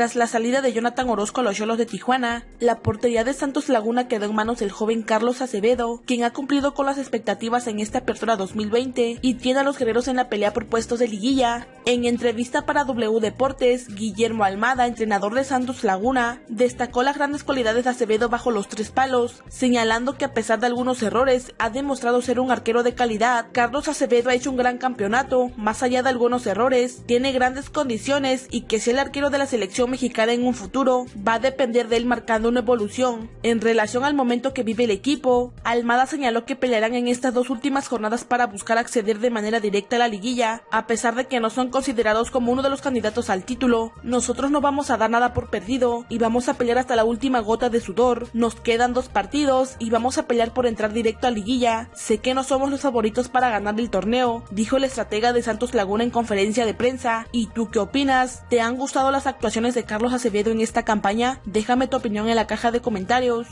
Tras la salida de Jonathan Orozco a los Cholos de Tijuana, la portería de Santos Laguna quedó en manos del joven Carlos Acevedo, quien ha cumplido con las expectativas en esta apertura 2020 y tiene a los guerreros en la pelea por puestos de liguilla. En entrevista para W Deportes, Guillermo Almada, entrenador de Santos Laguna, destacó las grandes cualidades de Acevedo bajo los tres palos, señalando que a pesar de algunos errores, ha demostrado ser un arquero de calidad. Carlos Acevedo ha hecho un gran campeonato, más allá de algunos errores, tiene grandes condiciones y que si el arquero de la selección mexicana en un futuro va a depender de él marcando una evolución. En relación al momento que vive el equipo, Almada señaló que pelearán en estas dos últimas jornadas para buscar acceder de manera directa a la liguilla, a pesar de que no son considerados como uno de los candidatos al título. Nosotros no vamos a dar nada por perdido y vamos a pelear hasta la última gota de sudor. Nos quedan dos partidos y vamos a pelear por entrar directo a liguilla. Sé que no somos los favoritos para ganar el torneo, dijo el estratega de Santos Laguna en conferencia de prensa. ¿Y tú qué opinas? ¿Te han gustado las actuaciones de Carlos Acevedo en esta campaña? Déjame tu opinión en la caja de comentarios.